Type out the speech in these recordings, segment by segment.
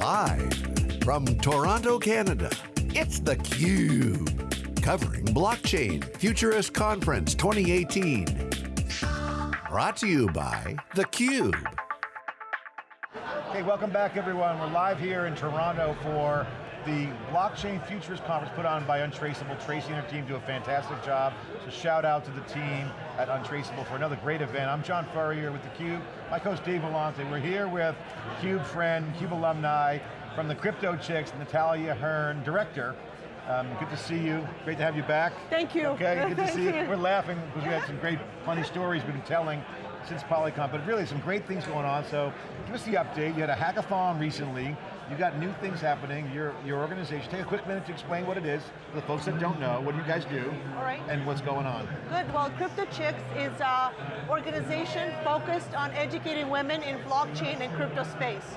Live from Toronto, Canada, it's theCUBE. Covering Blockchain Futurist Conference 2018. Brought to you by theCUBE. Hey, welcome back everyone. We're live here in Toronto for the Blockchain Futurist Conference put on by Untraceable. Tracy and her team do a fantastic job. So shout out to the team at Untraceable for another great event. I'm John Furrier with theCUBE. My co-host Dave Vellante. We're here with CUBE friend, CUBE alumni from the Crypto Chicks, Natalia Hearn, director. Um, good to see you. Great to have you back. Thank you. Okay, good to see you. you. We're laughing because we had some great, funny stories we've been telling since Polycon, but really some great things going on. So give us the update. You had a hackathon recently. You got new things happening. Your your organization. Take a quick minute to explain what it is for the folks that don't know. What do you guys do? All right. And what's going on? Good, well Crypto Chicks is an organization focused on educating women in blockchain and crypto space.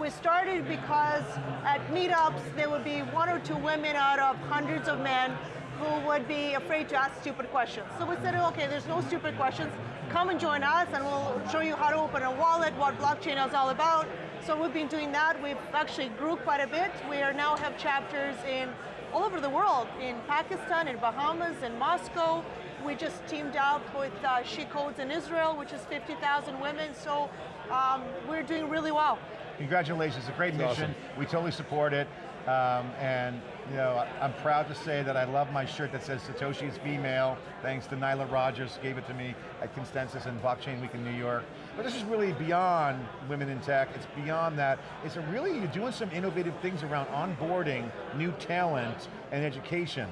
We started because at meetups there would be one or two women out of hundreds of men who would be afraid to ask stupid questions. So we said, okay, there's no stupid questions. Come and join us and we'll show you how to open a wallet, what blockchain is all about. So we've been doing that. We've actually grew quite a bit. We now have chapters in all over the world, in Pakistan, in Bahamas, in Moscow. We just teamed up with uh, She Codes in Israel, which is 50,000 women. So um, we're doing really well. Congratulations, it's a great That's mission. We totally support it. Um, and you know, I'm proud to say that I love my shirt that says Satoshi is female, thanks to Nyla Rogers, gave it to me at Consensus and Blockchain Week in New York. But this is really beyond women in tech, it's beyond that. It's a really, you're doing some innovative things around onboarding new talent and education.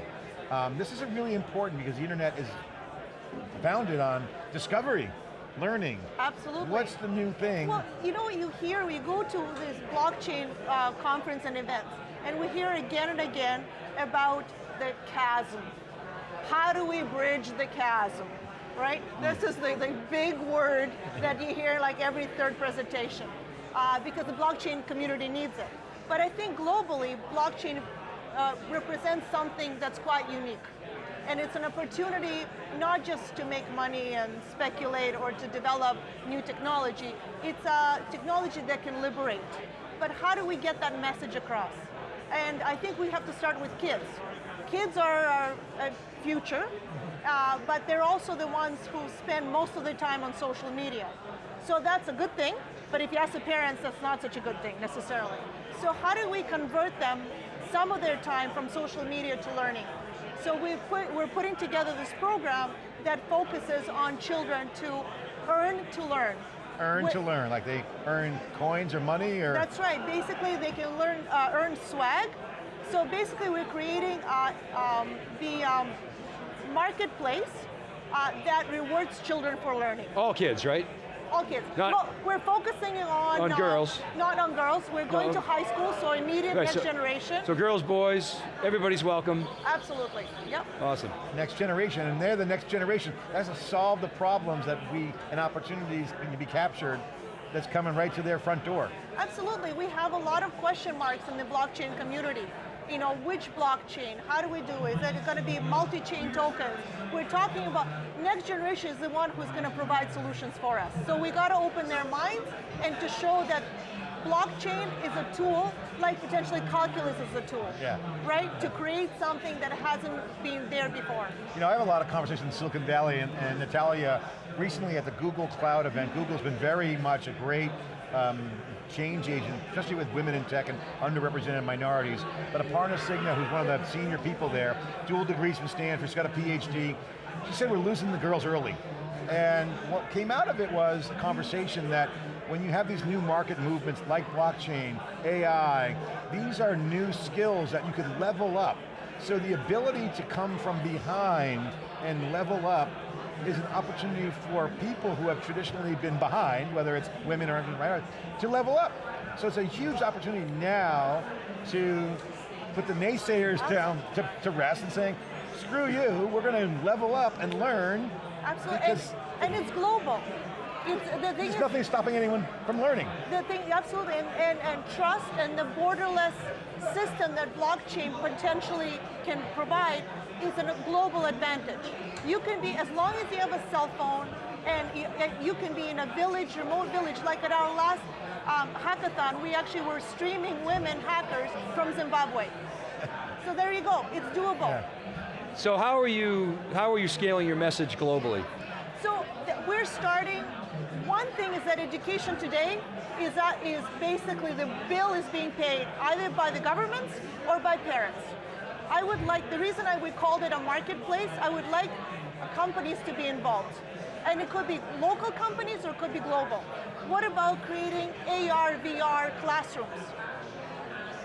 Um, this is really important because the internet is founded on discovery, learning. Absolutely. What's the new thing? Well, you know, you hear, we go to this blockchain uh, conference and events, and we hear again and again about the chasm. How do we bridge the chasm, right? This is the, the big word that you hear like every third presentation, uh, because the blockchain community needs it. But I think globally, blockchain uh, represents something that's quite unique. And it's an opportunity not just to make money and speculate or to develop new technology, it's a technology that can liberate. But how do we get that message across? And I think we have to start with kids. Kids are our uh, future, uh, but they're also the ones who spend most of their time on social media. So that's a good thing, but if you ask the parents, that's not such a good thing necessarily. So how do we convert them some of their time from social media to learning? So we've put, we're putting together this program that focuses on children to earn to learn. Earn Wh- to learn, like they earn coins or money or? That's right, basically they can learn, uh, earn swag. So basically we're creating uh, um, the um, marketplace uh, that rewards children for learning. All kids, right? All kids. Not- well, we're focusing on- On uh, girls. Not on girls, we're going No. to high school, so immediate Right, next so- generation. So girls, boys, everybody's welcome. Absolutely, yep. Awesome. next generation, and they're the next generation. That's to solve the problems that we, and opportunities can be captured that's coming right to their front door. Absolutely, we have a lot of question marks in the blockchain community. You know, which blockchain, how do we do it? Is it going to be multi-chain tokens? We're talking about, next generation is the one who's going to provide solutions for us. So we got to open their minds and to show that blockchain is a tool, like potentially calculus is a tool. Yeah. Right? To create something that hasn't been there before. You know, I have a lot of conversations in Silicon Valley, and, and Natalia, recently at the Google Cloud event, Google's been very much a great um, change agent, especially with women in tech and underrepresented minorities. But Aparna Sinha, who's one of the senior people there, dual degrees from Stanford, she's got a PhD, she said we're losing the girls early. And what came out of it was a conversation that when you have these new market movements like blockchain, AI, these are new skills that you could level up. So the ability to come from behind and level up is an opportunity for people who have traditionally been behind, whether it's women or minorities, to level up. So it's a huge opportunity now to put the naysayers down to, to rest and saying, screw you, we're going to level up and learn. Absolutely, and, and it's global. It's, the thing there's is, nothing stopping anyone from learning. The thing, absolutely, and, and, and trust and the borderless system that blockchain potentially can provide is a global advantage. You can be, as long as you have a cell phone, and you, and you can be in a village, remote village, like at our last um, hackathon, we actually were streaming women hackers from Zimbabwe. so there you go, it's doable. Yeah. So how are you, how are you scaling your message globally? So we're starting, one thing is that education today is, that is basically the bill is being paid either by the governments or by parents. I would like, the reason I would called it a marketplace, I would like companies to be involved. And it could be local companies or it could be global. What about creating AR, VR classrooms?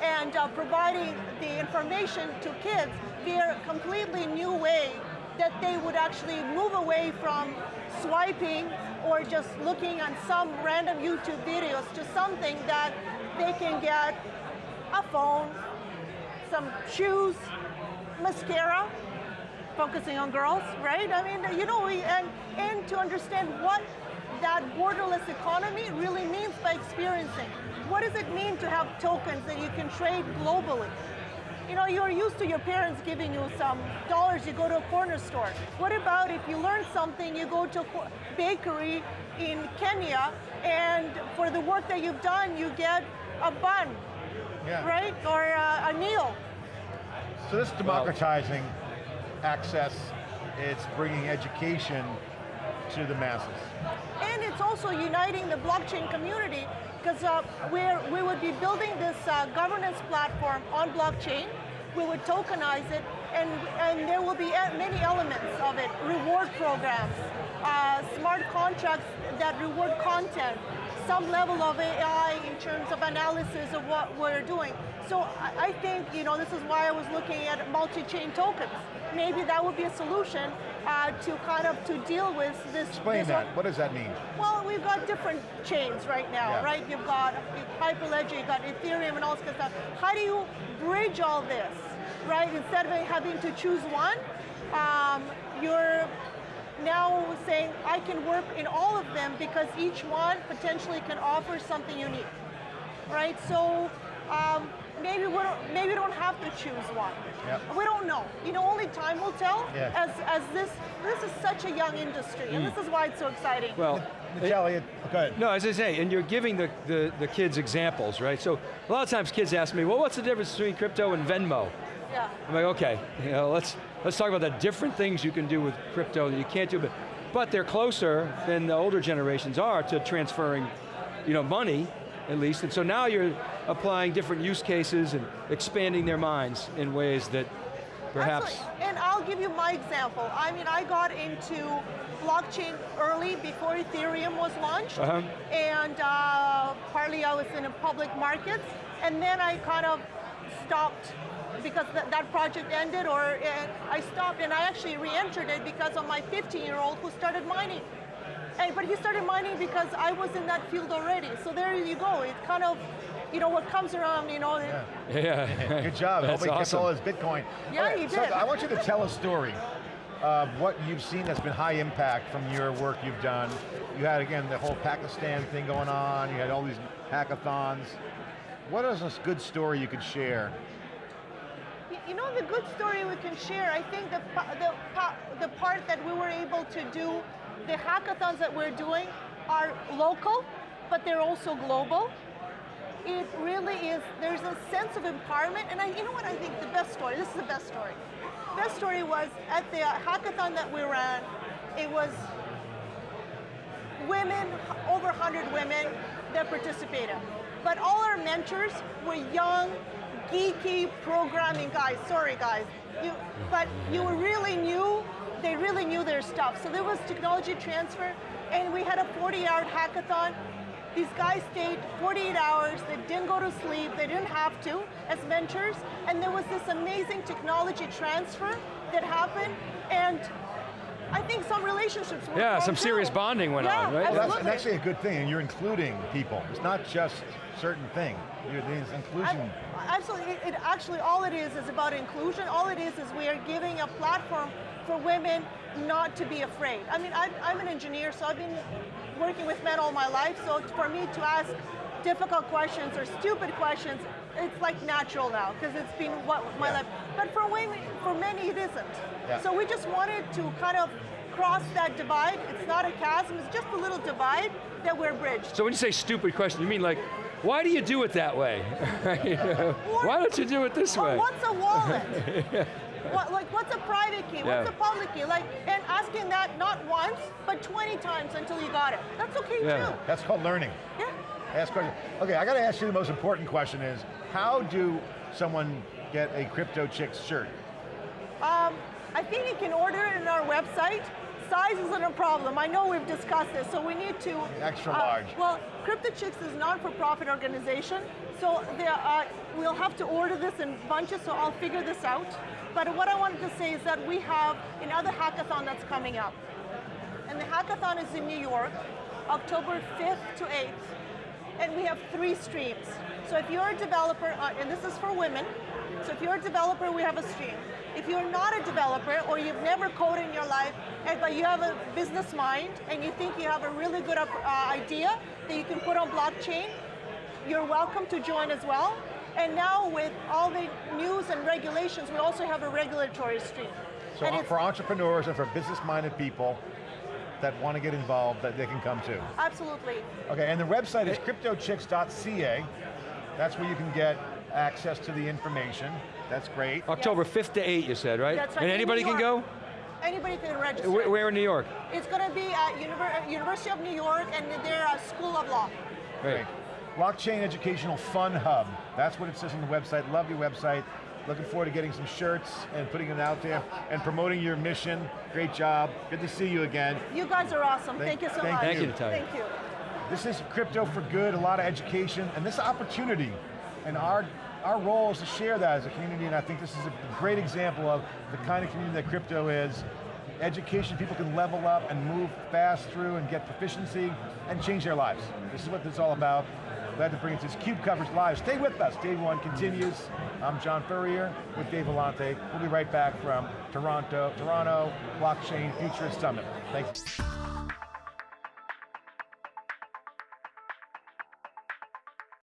and uh, providing the information to kids via a completely new way that they would actually move away from swiping or just looking on some random YouTube videos to something that they can get a phone, some shoes, mascara, focusing on girls, right? I mean, you know, and, and to understand what that borderless economy really means by experiencing. What does it mean to have tokens that you can trade globally? You know, you're used to your parents giving you some dollars, you go to a corner store. What about if you learn something, you go to a bakery in Kenya, and for the work that you've done, you get a bun, Yeah. right? Or a, a meal. So this is democratizing access, it's bringing education to the masses. And it's also uniting the blockchain community because uh, we would be building this uh, governance platform on blockchain. We would tokenize it, and, and there will be e- many elements of it. Reward programs, uh, smart contracts that reward content, some level of AI in terms of analysis of what we're doing. So I I think, you know, this is why I was looking at multi-chain tokens. Maybe that would be a solution uh, to kind of to deal with this. Explain this that, what does that mean? well, we've got different chains right now, Yeah. right? You've got Hyperledger, you've got Ethereum and all this kind of stuff. How do you bridge all this, right? Instead of having to choose one, um, you're now saying, I can work in all of them because each one potentially can offer something unique, right? So um, maybe, we don't, maybe we don't have to choose one. Yep. We don't know. You know, only time will tell Yeah. as, as this, this is such a young industry, and this is why it's so exciting. Well, Natalia, go no, as I say, and you're giving the, the, the kids examples, right? So a lot of times kids ask me, well, what's the difference between crypto and Venmo? yeah. I'm like, okay, you know, let's, let's talk about the different things you can do with crypto that you can't do, but, but they're closer than the older generations are to transferring you know, money, at least, and so now you're applying different use cases and expanding their minds in ways that perhaps, Absolutely. And I'll give you my example. I mean, I got into blockchain early before Ethereum was launched, Uh-huh. and uh, partly I was in the public markets, and then I kind of stopped because th that project ended, or uh, I stopped, and I actually re-entered it because of my 15-year-old who started mining. And, but he started mining because I was in that field already. So there you go. It kind of, you know, what comes around, you know, it- yeah. Good job. That's Hope he gets awesome. all his Bitcoin. Yeah, Okay, he so did. I want you to tell a story of what you've seen that's been high impact from your work you've done. You had, again, the whole Pakistan thing going on. You had all these hackathons. What is a good story you could share? You know, the good story we can share, I think the, the, the part that we were able to do, the hackathons that we're doing are local, but they're also global. It really is, there's a sense of empowerment, and I, you know what I think the best story, this is the best story. Best story was at the hackathon that we ran, it was women, over 100 women that participated. But all our mentors were young, geeky programming guys. Sorry guys, you, but you really knew, they really knew their stuff. So there was technology transfer and we had a 40 hour hackathon. These guys stayed 48 hours, they didn't go to sleep, they didn't have to as mentors, and there was this amazing technology transfer that happened, and I think some relationships were Yeah, formed some serious bonding went Yeah, on, right? Well, that's, absolutely. and actually a good thing, and you're including people. It's not just certain thing. You're, there's inclusion. Ab- Absolutely, it, it actually, all it is is about inclusion. All it is is we are giving a platform for women not to be afraid. I mean, I'm, I'm an engineer, so I've been working with men all my life, so for me to ask difficult questions or stupid questions, it's like natural now, because it's been what my Yeah. life. But for women, for many, it isn't. Yeah. So we just wanted to kind of cross that divide. It's not a chasm, it's just a little divide that we're bridged. So when you say stupid question, you mean like, why do you do it that way? why don't you do it this way? what's a wallet? what, like, what's a private key? Yeah. What's a public key? Like, and asking that not once, but 20 times until you got it. That's okay Yeah. too. That's called learning. Yeah. Ask question. Okay, I got to ask you the most important question is, how do someone get a Crypto Chicks shirt? Um, I think you can order it in our website. Size isn't a problem. I know we've discussed this, so we need to Extra uh, large. Well, Crypto Chicks is a non-for-profit organization, so there, uh, we'll have to order this in bunches. So I'll figure this out. But what I wanted to say is that we have another hackathon that's coming up, and the hackathon is in New York, October 5th to 8th, and we have three streams. So if you're a developer, uh, and this is for women, so if you're a developer, we have a stream. If you're not a developer or you've never coded in your life, but you have a business mind and you think you have a really good uh, idea that you can put on blockchain, you're welcome to join as well. And now with all the news and regulations, we also have a regulatory stream. So And for entrepreneurs and for business-minded people that want to get involved, that they can come to. Absolutely. Okay, and the website is cryptochicks.ca. That's where you can get access to the information. That's great. October 5th to 8, you said, right? That's right. And anybody can go? Anybody can register. Where, where in New York? It's going to be at Univer- University of New York and their uh, School of Law. Great. Blockchain Educational Fun Hub. That's what it says on the website. Love your website. Looking forward to getting some shirts and putting it out there and promoting your mission. Great job. Good to see you again. You guys are awesome. Thank- Thank, you so thank much. Thank you, Natalia. Thank you. This is crypto for good, a lot of education, and this opportunity. And our, our role is to share that as a community, and I think this is a great example of the kind of community that crypto is. Education, people can level up and move fast through and get proficiency and change their lives. This is what this is all about. Glad to bring this CUBE coverage live. Stay with us, Day One continues. I'm John Furrier with Dave Vellante. We'll be right back from Toronto, Toronto Blockchain Futurist Summit. Thanks.